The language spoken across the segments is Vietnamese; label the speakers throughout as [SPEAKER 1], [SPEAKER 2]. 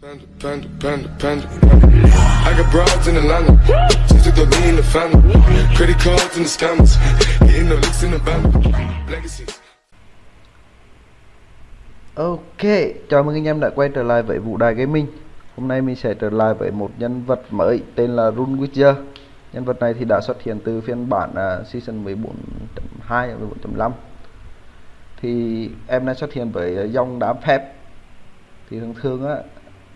[SPEAKER 1] Panda, panda, panda, panda. I got broads in Atlanta. Just took the lean in the family. Credit cards in the scammers. Getting the licks in the band. Legacies.
[SPEAKER 2] Ok, chào mừng anh em đã quay trở lại với Vũ Đài Gaming Hôm nay mình sẽ trở lại với một nhân vật mới tên là Rune Witcher Nhân vật này thì đã xuất hiện từ phiên bản uh, Season 14.2 14.5 Thì em đã xuất hiện với uh, dòng đám phép Thì thường thường á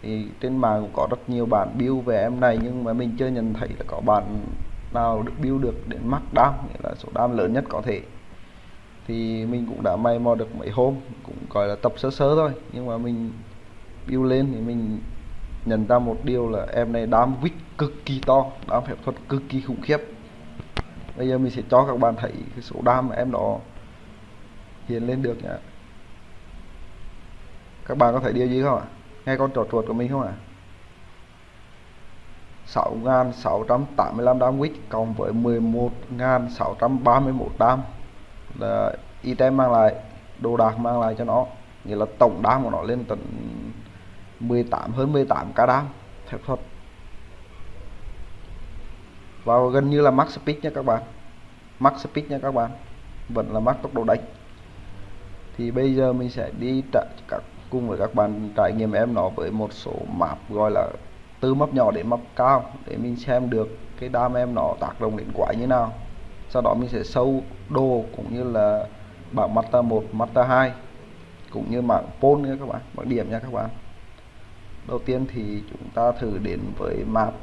[SPEAKER 2] thì trên mạng cũng có rất nhiều bản build về em này, nhưng mà mình chưa nhận thấy là có bạn nào được build được đến max đam nghĩa là số đam lớn nhất có thể. Thì mình cũng đã may mò được mấy hôm, cũng gọi là tập sơ sơ thôi. Nhưng mà mình build lên thì mình nhận ra một điều là em này đam vít cực kỳ to, đam phép thuật cực kỳ khủng khiếp. Bây giờ mình sẽ cho các bạn thấy cái số đam mà em đó hiện lên được nhá các bạn có thấy điều gì không ạ? Nghe con trò chuột của mình không ạ? à? 6.685 đam wit cộng với 11.631 đam. Là item mang lại, đồ đạc mang lại cho nó. Nghĩa là tổng đam của nó lên tận 18 hơn 18 k đam, theo thuật. Và gần như là max speed nha các bạn. Max speed nha các bạn. Vẫn là max tốc độ đánh. Thì bây giờ mình sẽ đi các cùng với các bạn trải nghiệm em nó với một số map gọi là từ map nhỏ đến map cao để mình xem được cái đam em nó tác động đến quái như nào. Sau đó mình sẽ sâu đồ cũng như là bảng Mata 1, Mata 2 cũng như bảng pol nha các bạn, bảng điểm nha các bạn. Đầu tiên thì chúng ta thử đến với map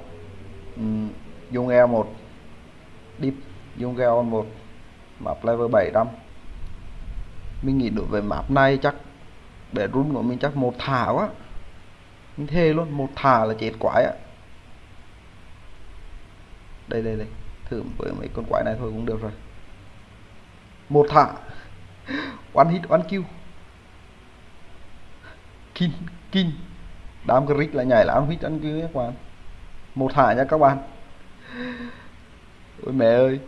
[SPEAKER 2] um, dùng E1 Deep dung E1 map level 700 mình nghĩ đối với map này chắc để run của mình chắc một thả quá. Mình thề luôn, một thả là chết quái ạ đây đây đây. Thử với mấy con quái này thôi cũng được rồi. Một thả. One hit, one kill. Kin kin. Đám cái là nhảy là ăn hit, ăn kill các bạn. Một thả nha các bạn. Ôi mẹ ơi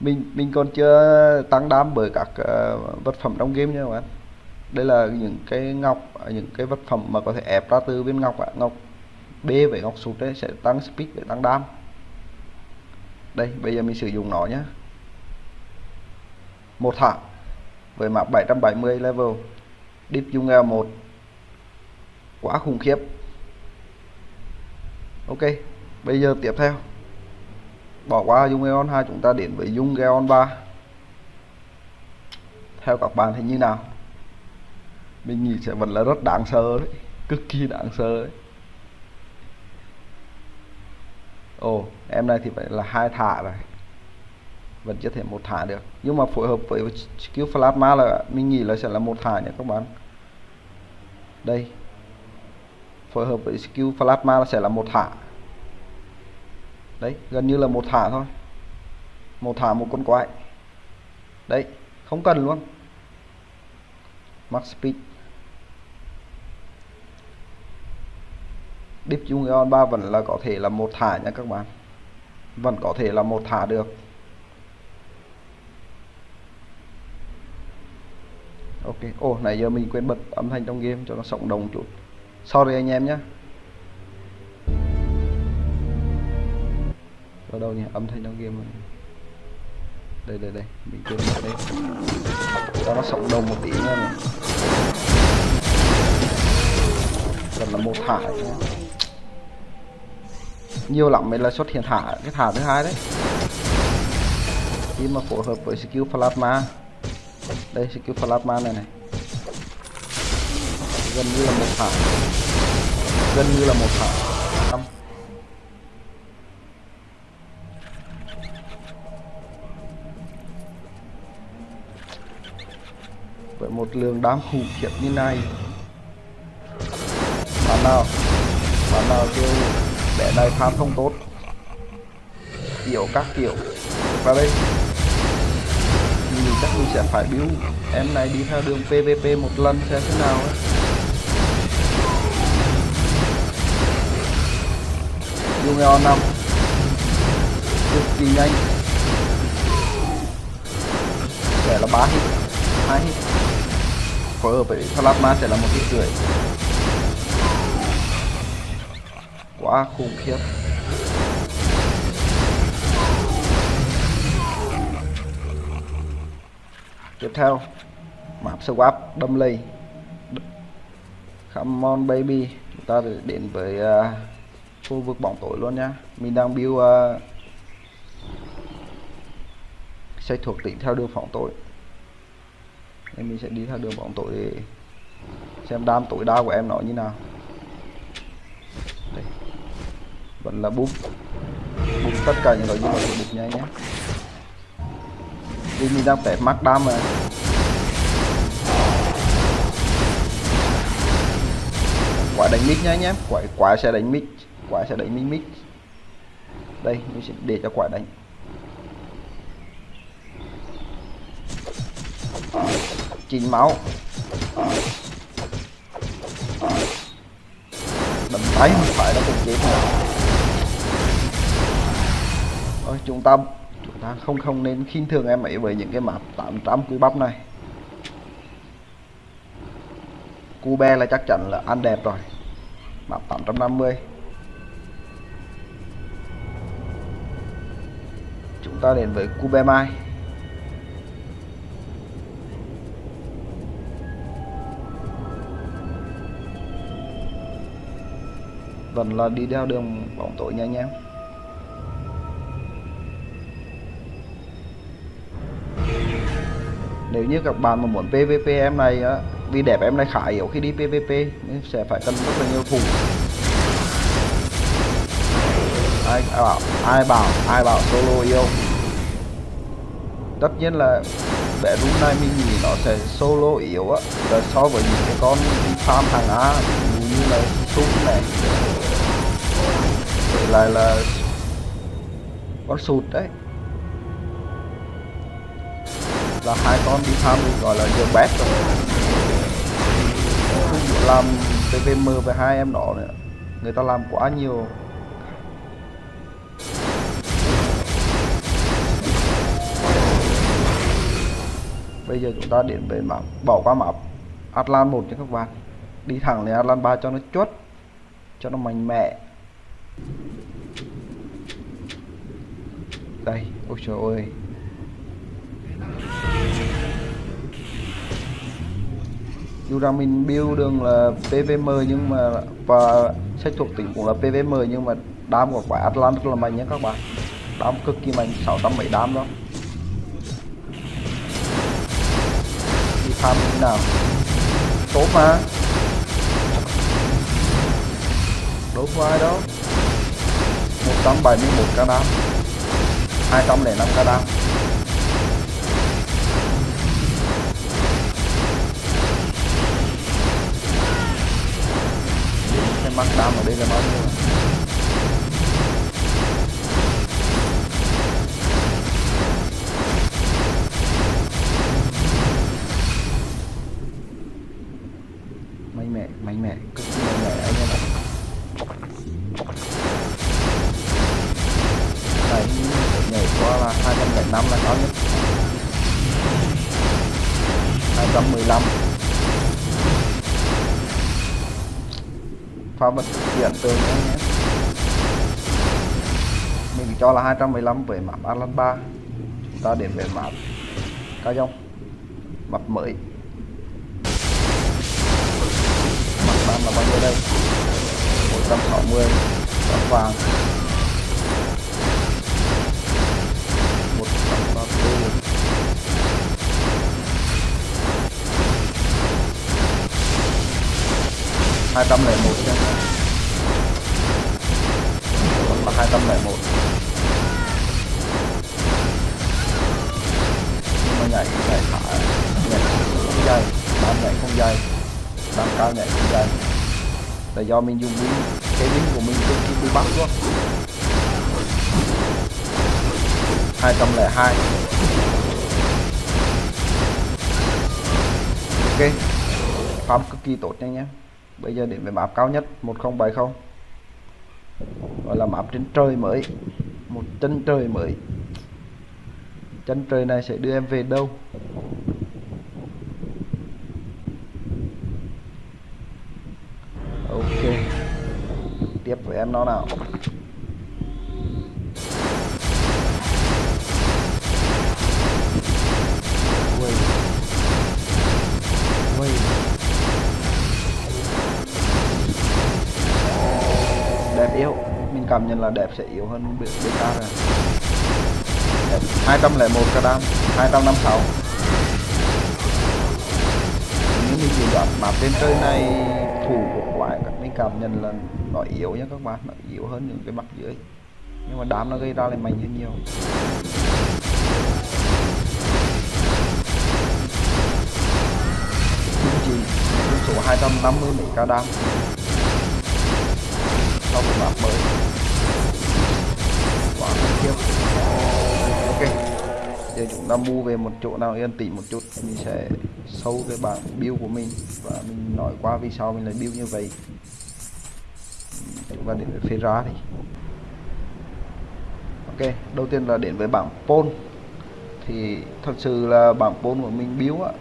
[SPEAKER 2] mình mình còn chưa tăng đam bởi các uh, vật phẩm trong game nha các bạn. Đây là những cái ngọc những cái vật phẩm mà có thể ép ra từ viên ngọc ạ. Ngọc B với ngọc sụt đấy sẽ tăng speed để tăng đam. Đây bây giờ mình sử dụng nó nhé một thả với map 770 level. Deep dung L1 quá khủng khiếp. Ok bây giờ tiếp theo bỏ qua dung Eon 2 chúng ta đến với dung Eon 3 theo các bạn thì như nào? Mình nghĩ sẽ vẫn là rất đáng sợ đấy, cực kỳ đáng sợ đấy. Ồ, em này thì phải là hai thả rồi. Vẫn chưa thể một thả được. Nhưng mà phối hợp với skill plasma là mình nghĩ là sẽ là một thả nhé các bạn. Đây. Phối hợp với skill plasma là sẽ là một thả đấy gần như là một thả thôi. Một thả một con quái. Đấy không cần luôn. Max speed. Deep Union 3 vẫn là có thể là một thả nha các bạn. Vẫn có thể là một thả được. Ok ồ oh, nãy giờ mình quên bật âm thanh trong game cho nó sống đồng chút. Sorry anh em nhé ở đâu nhỉ âm thanh trong game này. đây đây đây mình quên bật đây cho nó sống đồng một tí nữa này. còn là một thả nhiều lắm mới là xuất hiện thả, cái thả thứ hai đấy. Khi mà phối hợp với skill plasma. Đây, skill plasma này này. Gần như là một thả. Gần như là một thả. Một lượng đám khủng khiếp như này. Bạn nào bạn nào kêu bé này farm không tốt? Kiểu các kiểu. Vào đây. Mình chắc mình sẽ phải biếu em này đi theo đường PVP một lần xem thế nào ấy. dùng eo năm cực kỳ nhanh. Sẽ là ba hit, hai hit phở với plasma sẽ là một cái rưỡi quá khủng khiếp. Tiếp theo map swap đâm lây. Come on baby. Chúng ta đến với uh, khu vực bóng tối luôn nhá mình đang build uh, xây thuộc tỉnh theo đường phóng tối nên mình sẽ đi theo đường bóng tối để xem đam tối đa của em nó như nào. Đây. vẫn là búp. Búp tất cả những loại dung của búp nha nhé vì mình đang test mắc đam mà. Quả đánh mít nhá nhé quả quả sẽ đánh mít quả sẽ đánh mít mít đây, mình sẽ để cho quả đánh. Chín máu. Đấm tay không phải là cùng chết nữa Rồi, chúng ta chúng ta không không nên khinh thường em ấy với những cái map 800 quý bắp này. Cube là chắc chắn là ăn đẹp rồi. Map 850 chúng ta đến với Cube Mai. Vẫn là đi theo đường bóng tối nha anh em nếu như các bạn mà muốn PVP em này á vì đẹp em này khá yếu khi đi PVP nên sẽ phải cần rất là nhiều thủ ai, ai bảo ai bảo ai bảo solo yêu. Tất nhiên là bé run này mình nghĩ nó sẽ solo yếu á là so với những cái con farm hàng A như là súng này. Vậy lại là con sụt đấy. Là hai con đi thăm gọi là giờ bét rồi. Không làm PVM với hai em đó nữa. Người ta làm quá nhiều. Bây giờ chúng ta đến với map, bỏ qua map Atlan một cho các bạn đi thẳng lên Atlan 3 cho nó chốt, cho nó mạnh mẽ. Đây, ôi trời ơi. Dù rằng mình build đường là PVM nhưng mà, và sách thuộc tỉnh cũng là PVM nhưng mà đam của quả Atlant rất là mạnh nhé các bạn. Đam cực kỳ mạnh 607 đam đó. Đi tham như nào. Tốt mà. Đấu có ai đó 171 ca đam. 205 ca đam. Cái mắt đam ở đây là bao nhiêu? Mình là 215 với map Atlant 3 chúng ta đến về map cao dông map mới. Mặt ban là bao nhiêu đây? 160 trắng vàng. 134 201 nha Vẫn là 201 nhảy nhảy thả, nhảy không dây bám nhảy không dây bám cao nhảy không dây. Là do mình dùng biến cái biến của mình cực kỳ bị bắt luôn 202 ok, farm cực kỳ tốt nha nhé bây giờ đến với map cao nhất 1070 gọi là map trên trời mới, một chân trời mới chân trời này sẽ đưa em về đâu? Ok, tiếp với em nó nào. Đẹp yếu. Mình cảm nhận là đẹp sẽ yếu hơn BK rồi. 201 k 256 nếu mình chỉ đoán map trên chơi này, thủ của quái các mình cảm nhận là nó yếu nhé các bạn, nó yếu hơn những cái mặt dưới. Nhưng mà đám nó gây ra lại mạnh hơn nhiều. Chỉ số 250 mấy ca đam sau một map mới. Quá khủng khiếp. ok giờ chúng ta mua về một chỗ nào, yên tĩnh một chút mình sẽ sâu cái bảng build của mình. Và mình nói qua vì sao mình lại build như vậy. Chúng ta đến với phê ra đi. Ok, đầu tiên là đến với bảng pol thì thật sự là bảng pol của mình build á,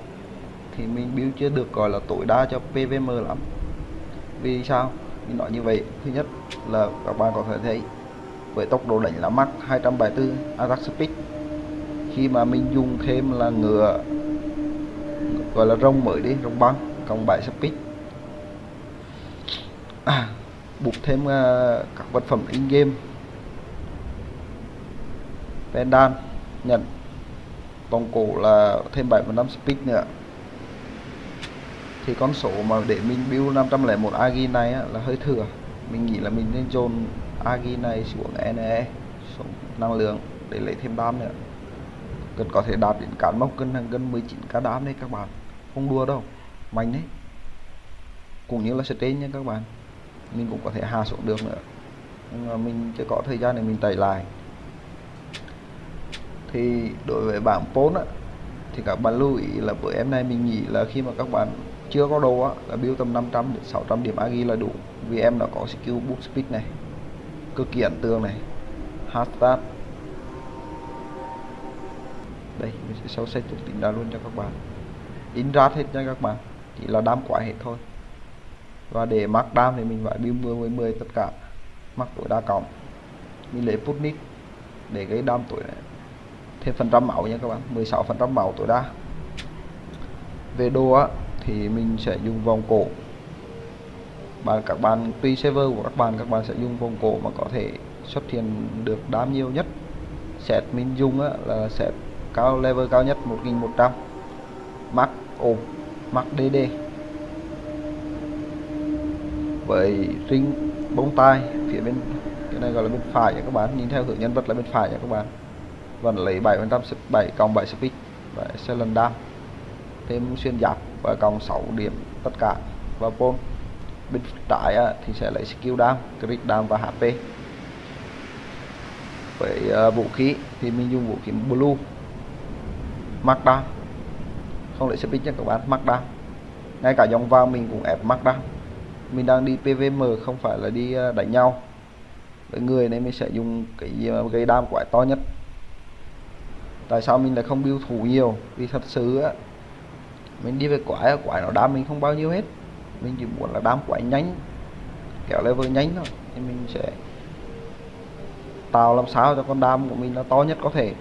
[SPEAKER 2] thì mình build chưa được gọi là tối đa cho PVM lắm. Vì sao? Mình nói như vậy, thứ nhất là các bạn có thể thấy, với tốc độ đánh là mắc 274 attack speed khi mà mình dùng thêm là ngựa gọi là rông mới đi rông băng cộng 7 speed à, buộc thêm uh, các vật phẩm in game pendant nhận vòng cổ là thêm 75 speed nữa. Thì con số mà để mình build 501 agi này á, là hơi thừa. Mình nghĩ là mình nên dồn agi này xuống NE xuống năng lượng để lấy thêm đam nữa cần có thể đạt đến cán mốc cân hàng cân 19 k đám đấy các bạn. Không đua đâu. Mạnh đấy. Cũng như là trên nha các bạn. Mình cũng có thể hạ xuống được nữa. Nhưng mà mình chưa có thời gian để mình tẩy lại. Thì đối với bảng 4 á, thì các bạn lưu ý là bữa em này mình nghĩ là khi mà các bạn chưa có đồ á, là build tầm 500 đến 600 điểm agi là đủ. Vì em đã có skill boost speed này, cực kỳ ấn tượng này. Hard start đây mình sẽ sâu xây thuộc tính ra luôn cho các bạn. In ra hết nha các bạn chỉ là đam quả hết thôi. Và để mắc đam thì mình phải build 10 10 10 tất cả. Mắc tối đa cộng. Mình lấy Putnik để cái đam tuổi này thêm phần trăm máu nha các bạn 16 phần trăm máu tối đa. Về đồ á thì mình sẽ dùng vòng cổ. Và các bạn tùy server của các bạn các bạn sẽ dùng vòng cổ mà có thể xuất hiện được đam nhiều nhất. Set mình dùng á, là set cao level cao nhất 1100 max ôm, max DD với ring bông tai phía bên, cái này gọi là bên phải nha các bạn. Nhìn theo hướng nhân vật là bên phải nha các bạn. Vẫn lấy 7 phần trăm 7 cộng 7 speed và xe lần đam. Thêm xuyên giáp và cộng 6 điểm tất cả. Và pole bên trái thì sẽ lấy skill đam crit đam và HP với ờ, vũ khí thì mình dùng vũ khí blue markdown không lấy speed nha các bạn markdown ngay cả dòng vào mình cũng ép markdown mình đang đi PVM không phải là đi ờ, đánh nhau. Với người nên mình sẽ dùng cái ờ, gây đam quái to nhất. Tại sao mình lại không biêu thủ nhiều? Vì thật sự á, mình đi về quái quái nó đam mình không bao nhiêu hết. Mình chỉ muốn là đam quái nhanh, kéo level nhanh thôi. Thì mình sẽ tạo làm sao cho con đam của mình nó to nhất có thể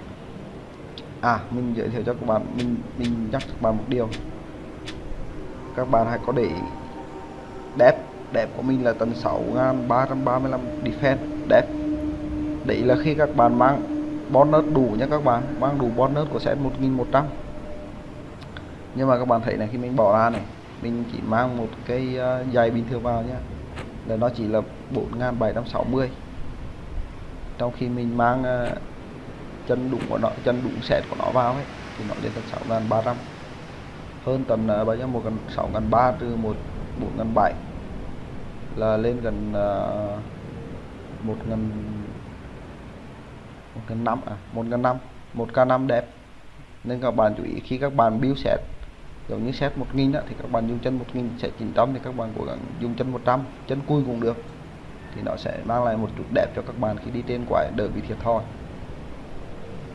[SPEAKER 2] à mình giới thiệu cho các bạn mình mình nhắc các bạn một điều. Các bạn hãy có để đẹp đẹp của mình là tầng 6335 defense đẹp. Đấy là khi các bạn mang bonus đủ nhé các bạn mang đủ bonus của set 1100 nhưng mà các bạn thấy này khi mình bỏ ra này mình chỉ mang một cái uh, giày bình thường vào nhé là nó chỉ là 4760 trong khi mình mang uh, chân đụng của nó chân đụng sẹt của nó vào ấy thì nó lên tận 6.300 hơn tầm uh, à, bao nhiêu? Một gần 6.300 trừ một 4.700 là lên gần uh, một ngàn một ngàn năm à một ngàn năm một k năm đẹp. Nên các bạn chú ý khi các bạn build set giống như set 1000 đó, thì các bạn dùng chân 1000 sẽ 900 thì các bạn cố gắng dùng chân 100 chân cui cũng được. Thì nó sẽ mang lại một chút đẹp cho các bạn khi đi trên quái đỡ bị thiệt thòi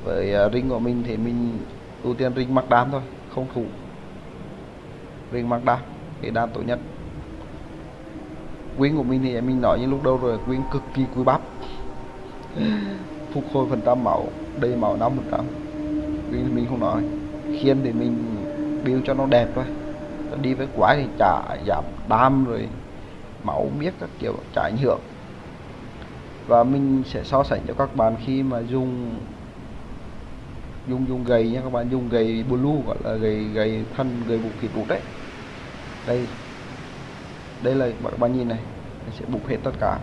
[SPEAKER 2] với uh, ring của mình thì mình ưu tiên ring mắc đam thôi không thủ. Ring mắc đam thì đam tốt nhất. Quyến của mình thì mình nói như lúc đầu rồi quyến cực kỳ quý bắp phục hồi phần trăm máu đầy máu năm phần trăm. Thì mình không nói. Khiên thì mình build cho nó đẹp thôi. Đi với quái thì chả giảm đam rồi máu biết các kiểu chả ảnh hưởng. Và mình sẽ so sánh cho các bạn khi mà dùng dùng dùng gầy nha các bạn. Dùng gầy blue gọi là gầy gầy thân, gầy vũ khí bụng đấy. Đây đây là các bạn nhìn này mình sẽ bục hết tất cả.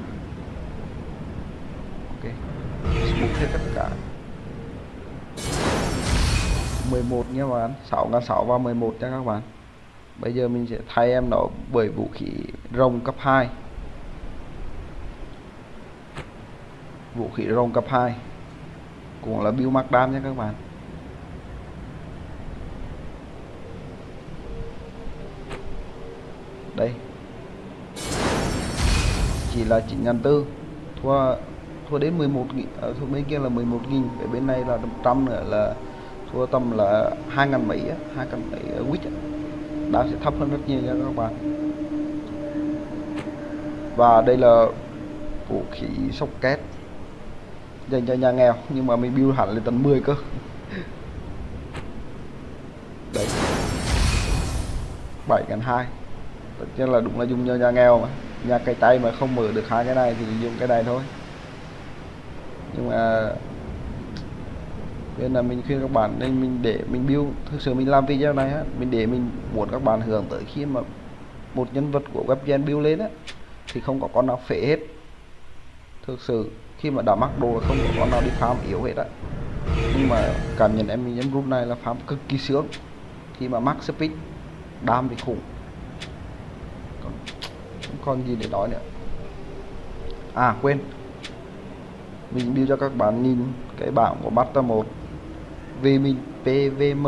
[SPEAKER 2] Ok bục hết tất cả. 11 nha các bạn 6 ngàn 6 và 11 nha các bạn. Bây giờ mình sẽ thay em nó bởi vũ khí rồng cấp 2 vũ khí rồng cấp 2 cũng là build mark đam nha các bạn. đây. Chỉ là 9.4 thua thua đến 11 nghìn à, thua bên kia là 11 nghìn về bên này là 100 nữa là thua tầm là 2 ngàn mấy 2 ngàn mấy à, quýt đã sẽ thấp hơn rất nhiều nha các bạn. Và đây là vũ khí sốc két dành cho nhà nghèo, nhưng mà mình build hẳn lên tận 10 cơ. Đấy. 7 ngàn 2 chứ là đúng là dùng cho nhà nghèo mà. Nhà cây tay mà không mở được hai cái này thì dùng cái này thôi. Nhưng mà nên là mình khuyên các bạn nên mình để mình build, thực sự mình làm video này á, mình để mình muốn các bạn hưởng tới khi mà một nhân vật của webgen build lên á, thì không có con nào phế hết. Thực sự, khi mà đã mắc đồ là không có con nào đi farm yếu hết á. Nhưng mà cảm nhận em mình em group này là farm cực kỳ sướng. Khi mà mắc speed, đam thì khủng không còn gì để nói nữa. À quên. Mình đi cho các bạn nhìn cái bảng của Master 1 vì mình PVM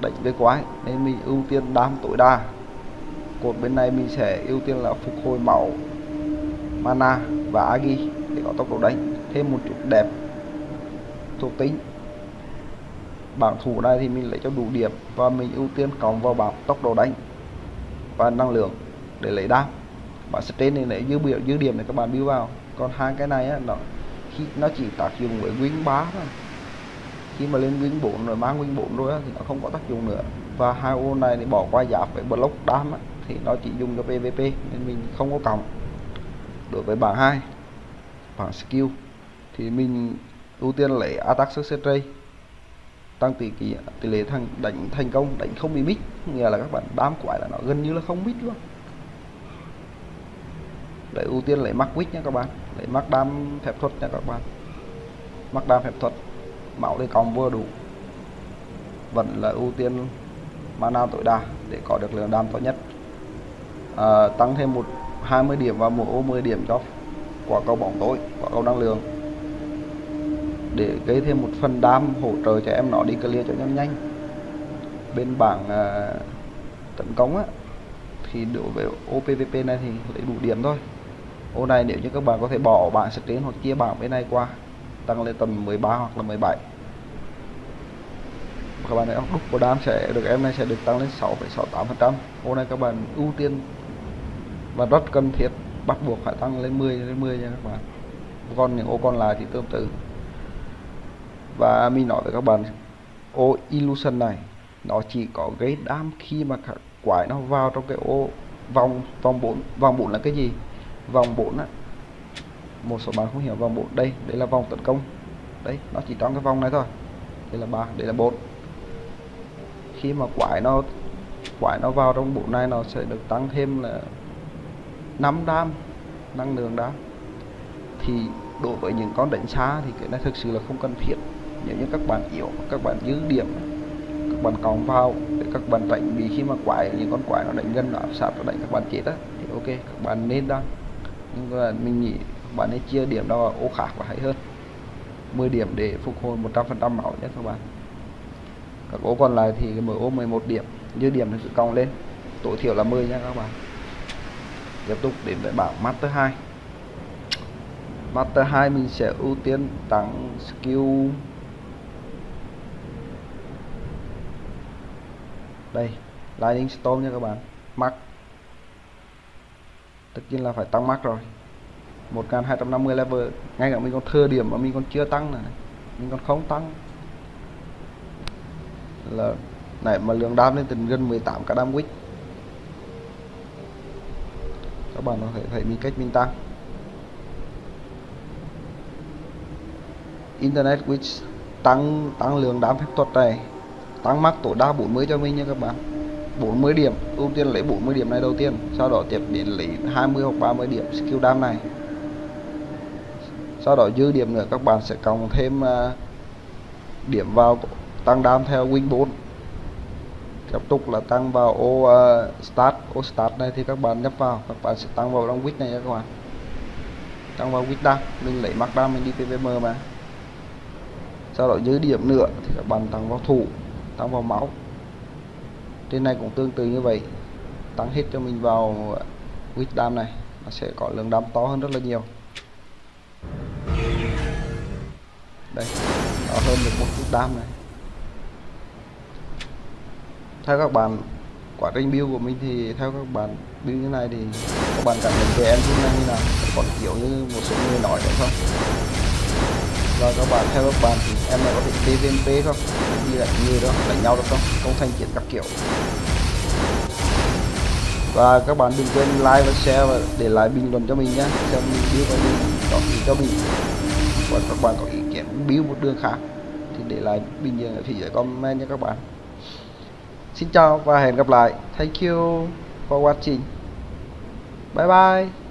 [SPEAKER 2] đánh với quái nên mình ưu tiên đam tối đa. Cột bên này mình sẽ ưu tiên là phục hồi máu, mana và agi để có tốc độ đánh, thêm một chút đẹp thuộc tính. Bảng thủ này thì mình lấy cho đủ điểm và mình ưu tiên cộng vào bảng tốc độ đánh và năng lượng để lấy đam bạn sẽ trên này lấy dư biểu dư điểm để các bạn build vào. Còn hai cái này á, nó khi nó chỉ tác dụng với win 3 thôi. Khi mà lên win 4 rồi mang win 4 rồi á, thì nó không có tác dụng nữa. Và hai ô này thì bỏ qua giáp với block đam á, thì nó chỉ dùng cho PVP nên mình không có cộng. Đối với bảng 2 bảng skill thì mình ưu tiên lấy attack success rate tăng tỷ kỳ tỷ lệ thành đánh thành công đánh không bị mít nghĩa là các bạn đám quái là nó gần như là không mít luôn để ưu tiên lấy mắc quýt nha các bạn. Lấy mắc đam phép thuật nha các bạn. Mắc đam phép thuật. Máu thì còn vừa đủ. Vẫn là ưu tiên mana tối đa để có được lượng đam tốt nhất. À, tăng thêm một 20 điểm và một ô 10 điểm cho quả cầu bóng tối quả cầu năng lượng. Để gây thêm một phần đam hỗ trợ cho em nó đi clear cho nhanh nhanh. Bên bảng à, tấn công á thì đối với OPVP này thì lấy đủ điểm thôi ô này nếu như các bạn có thể bỏ bảng screen hoặc chia bảng bên này qua tăng lên tầm 13 hoặc là 17 các bạn thấy đúc của đam sẽ được em này sẽ được tăng lên 6,68 phần trăm. Ô này các bạn ưu tiên và rất cần thiết bắt buộc phải tăng lên 10 lên 10 nha các bạn. Còn những ô còn lại thì tương tự. Và mình nói với các bạn ô illusion này nó chỉ có gây đam khi mà các quái nó vào trong cái ô vòng vòng 4 vòng 4 là cái gì? Vòng 4 á. Một số bạn không hiểu vòng 4 đây đây là vòng tấn công. Đấy nó chỉ trong cái vòng này thôi. Đây là ba, đây là bốn. Khi mà quái nó quái nó vào trong bộ này, nó sẽ được tăng thêm là 5 đam, năng lượng đam. Thì đối với những con đánh xa thì cái này thực sự là không cần thiết. Nếu như các bạn yếu, các bạn giữ điểm, các bạn còn vào, để các bạn tránh bị khi mà quái, những con quái nó đánh gần, nó áp sát, nó đánh các bạn chết á, thì ok, các bạn nên đăng nhưng mà mình nghĩ bạn ấy chia điểm đó ô khác và hay hơn. 10 điểm để phục hồi 100% máu nhé các bạn. Các ô còn lại thì mở ô 11 điểm dư điểm thì sự cong lên. Tối thiểu là 10 nha các bạn. Tiếp tục đến với bảng Master 2 Master 2 mình sẽ ưu tiên tăng skill. Đây, Lightning Storm nha các bạn. Mắc tất nhiên là phải tăng mắc rồi. 1250 level, ngay cả mình còn thừa điểm mà mình còn chưa tăng này. Mình còn không tăng. Là, này, mà lượng đam lên từ gần 18 cả đam quýt. Các bạn có thể thấy mình cách mình tăng. Internet which tăng tăng lượng đam phép thuật này. Tăng mắc tối đa 40 cho mình nha các bạn. 40 điểm ưu tiên lấy 40 điểm này đầu tiên sau đó tiếp đến lấy 20 hoặc 30 điểm skill đam này. Sau đó dư điểm nữa các bạn sẽ cộng thêm uh, điểm vào tăng đam theo win 4 tiếp tục là tăng vào ô uh, start ô start này thì các bạn nhấp vào các bạn sẽ tăng vào trong quýt này nha các bạn. Tăng vào quýt đam mình lấy mắc đam mình đi pvm mà. Sau đó dư điểm nữa thì các bạn tăng vào thủ tăng vào máu trên này cũng tương tự như vậy. Tăng hết cho mình vào quýt đam này, nó sẽ có lượng đam to hơn rất là nhiều. Đây nó hơn được một chút đam này. Theo các bạn, quá trình build của mình thì theo các bạn build như này thì các bạn cảm nhận về em này như nào? Còn kiểu như một số người nói đúng không và các bạn, theo các bạn thì em này có thể PVP không như là như đó, đánh nhau được không? Không thành chiến các kiểu. Và các bạn đừng quên like và share và để lại bình luận cho mình nhé xem mình biết có gì có gì cho mình. Và các bạn có ý kiến biểu một đường khác thì để lại bình luận ở phía dưới comment nha các bạn. Xin chào và hẹn gặp lại. Thank you for watching. Bye bye.